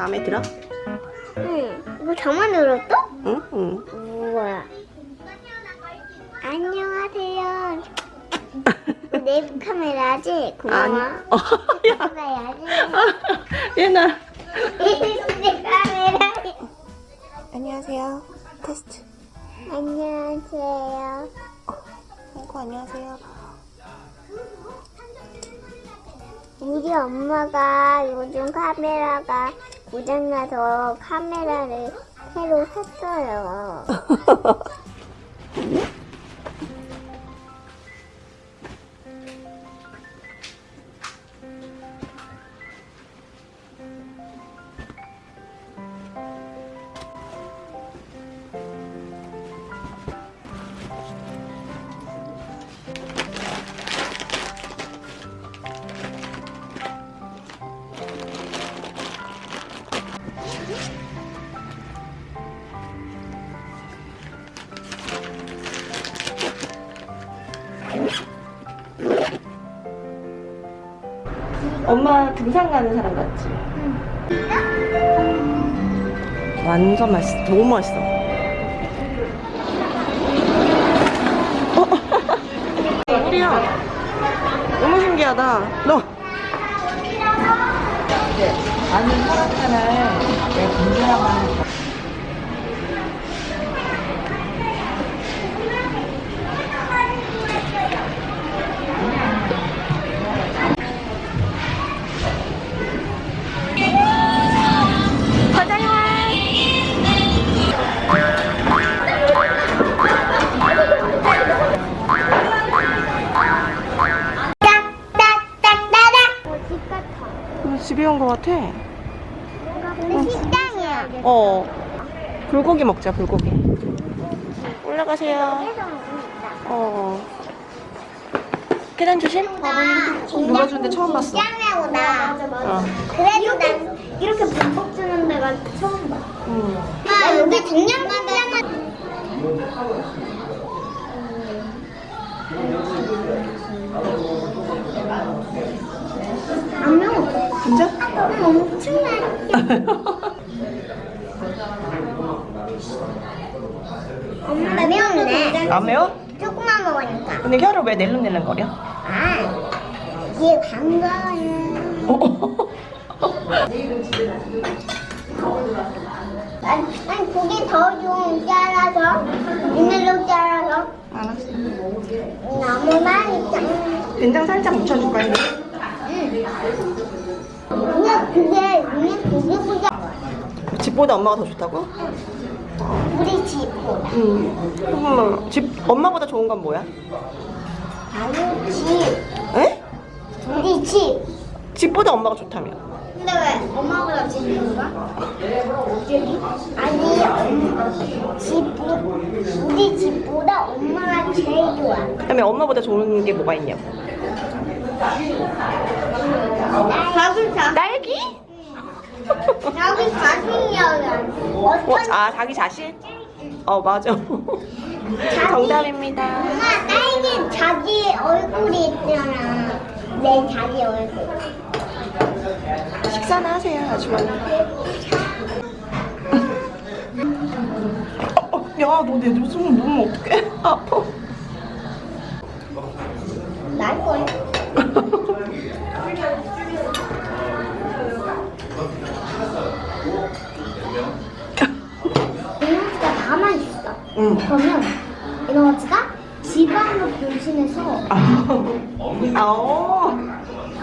마음에 들어? 응. 이거 저만 들었어? 응, 응. 우와. 안녕하세요. 내 카메라지? 고마워. 어, 야, 카메라지? 얘나. 내 카메라. 안녕하세요. 테스트. 안녕하세요. 아이고, 안녕하세요. 우리 엄마가 요즘 카메라가 고장나서 카메라를 새로 샀어요. 엄마 등산 가는 사람 같지? 완전 맛있어. 너무 맛있어. 어? 우리야. 너무 신기하다. 너. 아니 혈액탄을 왜 분쇄하면 딱딱딱 거 같아. 근데 식당이야. 어. 불고기 먹자, 불고기. 올라가세요. 어. 계단 조심. 누가 주는데 처음 봤어. 식당이보다. 어. 그래도 난 이렇게 반복 주는 데가 처음 봐. 응. 아, 여기 동양시장은 안 매워. 진짜? 응, 엄청나게. 엄마 나 매운데. 안 매워? 조금만 먹으니까. 근데 혀를 왜 낼름낼름 거려? 아, 이게 반가워요. 아니, 아니 고기 더좀 잘라서 이늘로 잘라서 알았어. 너무 맛있다. 된장 살짝 묻혀줄까, 이거? 그 집보다 엄마가 더 좋다고? 우리 집보다 응. 그러면 집, 엄마보다 좋은 건 뭐야? 바로 집 에? 우리 집. 집보다 엄마가 좋다며. 근데 왜 엄마보다 집인가? 아니 엄- 집 우리 집보다 엄마가 제일 좋아. 그다음에 엄마보다 좋은 게 뭐가 있냐고. 딸기? 자기 자신이야. 어, 아, 자기 자신? 어, 맞아. 정답입니다. 엄마 딸기 자기 얼굴이 있잖아. 내 자기 얼굴. 식사나 하세요, 아주머니. 어, 어, 야, 너내 눈썹을 놓으면 어떡해? 아파. 날 거야. 에너지가 다만 있어. 응. 그러면 에너지가 지방으로 변신해서 아, 어.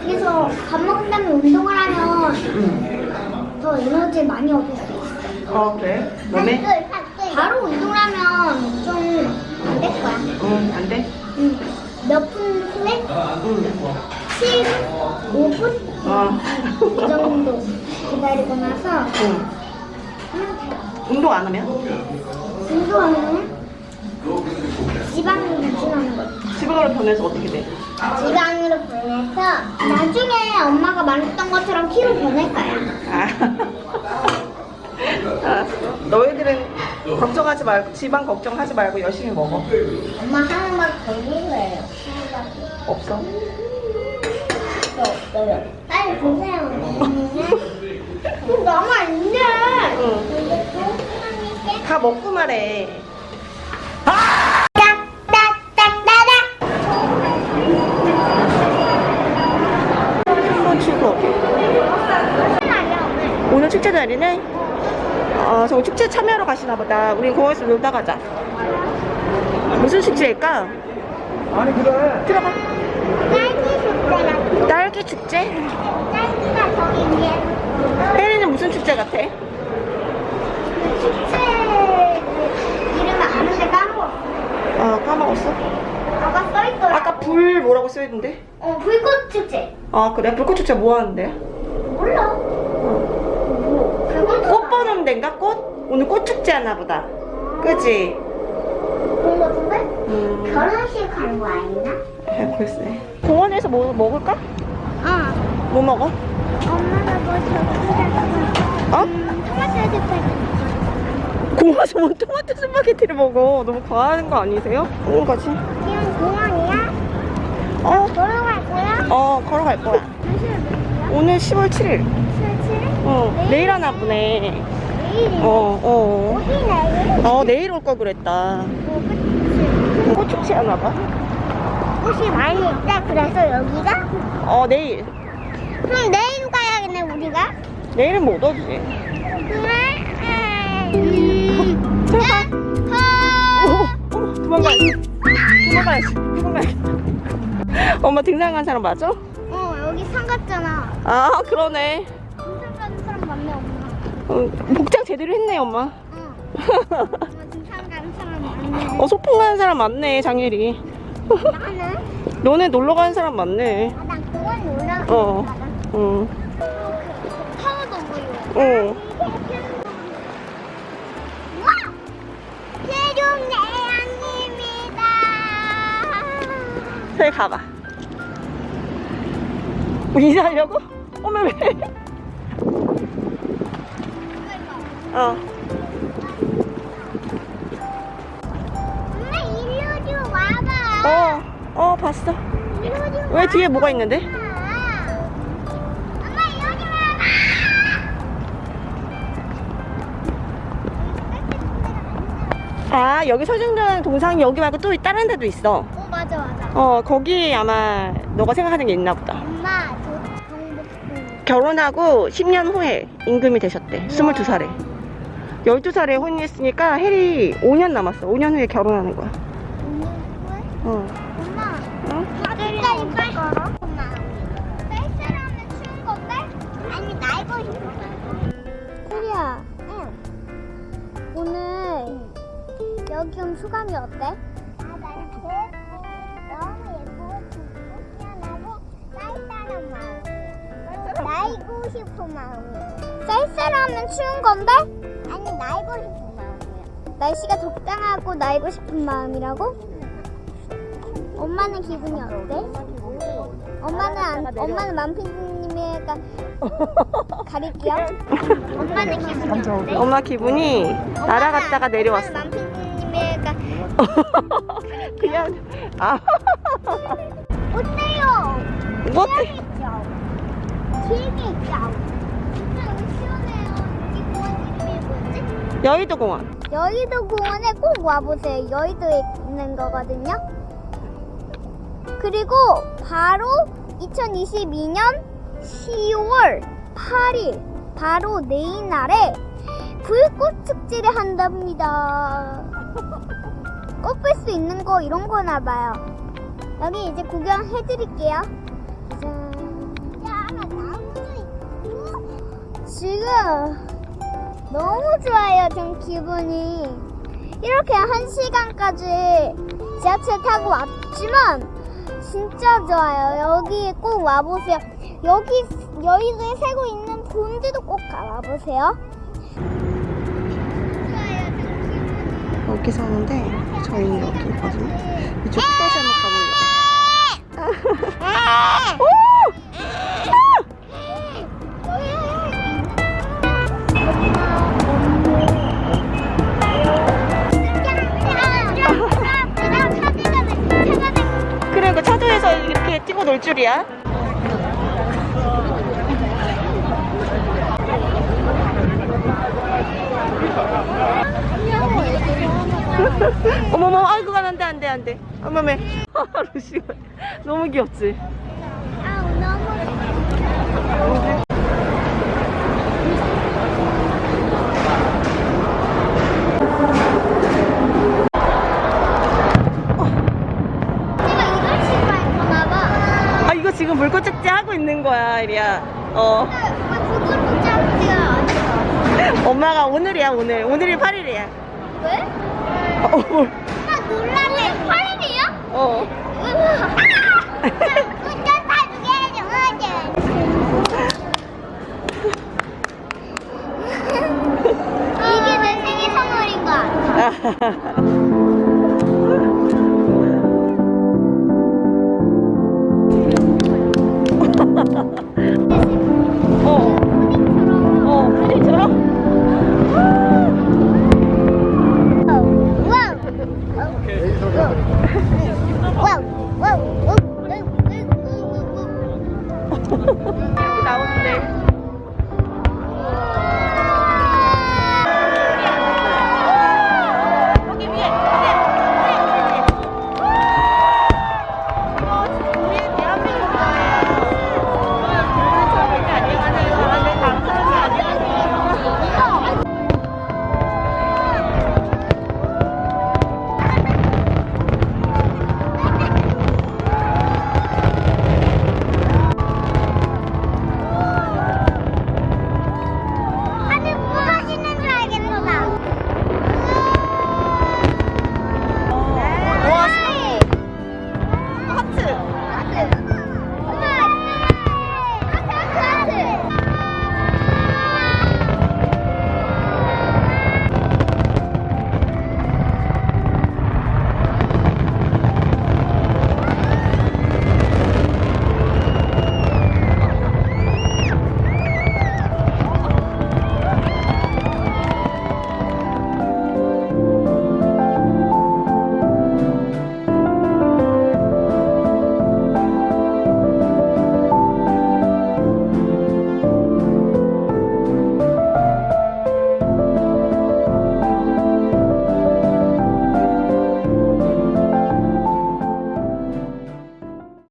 그래서 밥 먹은 다음에 운동을 하면 더 에너지 많이 얻을 수 있어. 어, 그래? 몸에? 바로 운동을 하면 좀 안 될 거야. 응, 안 돼? 응. 몇분 후에? 응. 7, 5분? 어. 이 정도 기다리고 나서 응. 운동 안 하면? 운동하면 지방으로 변신하는 거지. 지방으로 변해서 어떻게 돼? 지방으로 변해서 나중에 엄마가 말했던 것처럼 키로 변할 거야. 아. 아, 너희들은 걱정하지 말고 지방 걱정하지 말고 열심히 먹어. 엄마 하는 말 거예요. 없어. 없어요. 빨리 보세요. 근데 또 다 먹고 말해. 한번. 오늘 축제 날이네? 아, 저 축제 참여하러 가시나 보다. 우린 공원에서 놀다 가자. 무슨 축제일까? 아니 그래. 들어가. 딸기 숙제라. 딸기 축제? 딸기가 저기 위에. 혜리는 무슨 축제 같아? 그 축제 이름을 아는데 까먹었어. 아, 까먹었어. 아까 써있더라. 아까 불 뭐라고 써있는데? 어, 불꽃 축제. 아, 그래? 불꽃 축제 뭐 하는데? 몰라. 뭐? 불꽃 꽃 보는 데인가? 꽃? 오늘 꽃 축제 하나 보다. 그지? 그런 거 같은데? 음, 결혼식 가는 거 아니나? 아, 글쎄. 공원에서 뭐 먹을까? 어. 뭐 먹어? 엄마가 뭐 저기다가 어? 음, 토마토 스파게티. 공원에서 뭐 토마토 스파게티를 먹어. 너무 과하는 거 아니세요? 거지. 지금 공원이야? 어, 걸어갈 거야? 어, 걸어갈 거야. 오늘 10월 7일. 설치를? 어, 내일 하나 보네. 내일이. 어, 어. 어디 내일? 어, 내일 올 걸 그랬다. 뭐 그치? 꽃 축제 하나 봐. 꽃이 많이 있다. 그래서 여기가? 어, 내일. 그럼 내일 가야겠네 우리가. 내일은 못 오지. 그래? 음. 도망가야지. 도망가야지. 도망가야지. 엄마 등산 간 사람 맞아? 어 여기 산 같잖아. 아, 그러네. 등산 가는 사람 맞네 엄마. 어, 복장 제대로 했네, 엄마. 응. 엄마 등산 가는 사람 맞네. 어, 소풍 가는 사람 많네, 장혜리. 나는? 너네 놀러 가는 사람 많네. 아, 난 공원 놀러 어. 가는 응. 타워도 보여. 어. 저기 가봐. 뭐 인사하려고? 어머, 왜? 어. 엄마 일로 좀 와봐. 어, 어, 봤어. 왜 뒤에 뭐가 있는데? 아, 여기 서중전 동상이 여기 말고 또 다른 데도 있어. 어 맞아 맞아. 어, 거기 아마 너가 생각하는 게 있나 보다. 엄마 저. 결혼하고 10년 후에 임금이 되셨대. 22살에. 12살에 혼인했으니까 해리 5년 남았어. 5년 후에 결혼하는 거야. 추운 건데? 아니 날고 싶은 마음이야. 날씨가 적당하고 날고 싶은 마음이라고? 엄마는 기분이 어때? 엄마는 안, 엄마는 만피디님이니까 가릴게요. 엄마는 기분이 어때? 엄마 기분이 날아갔다가 내려왔어. 엄마는 만피디님이니까 그냥, 아. 어때요? 뭐 어때? 재밌죠? 재밌죠? 여의도 공원. 여의도 공원에 꼭 와보세요. 여의도에 있는 거거든요. 그리고 바로 2022년 10월 8일 바로 내일 날에 불꽃 축제를 한답니다. 꼭볼수 있는 거 이런 거나 봐요. 여기 이제 구경해 드릴게요. 짠. 지금 너무 좋아요, 좀 기분이. 이렇게 한 시간까지 지하철 타고 왔지만 진짜 좋아요. 여기 꼭 와보세요. 여기 여의도에 살고 있는 분들도 꼭 가보세요. 여기 사는데 저희는 여기 있거든요. 이쪽 끝까지 한번 가볼래요? 놀 줄이야? 어머머 아이고 안돼 안돼 안돼 어머메 아, 너무 귀엽지? 이리야. 어. 않아? 엄마가 오늘이야, 오늘. 오늘이 8일이야. 왜? 어, 뭘. 나 놀라네. 팔이야? 어.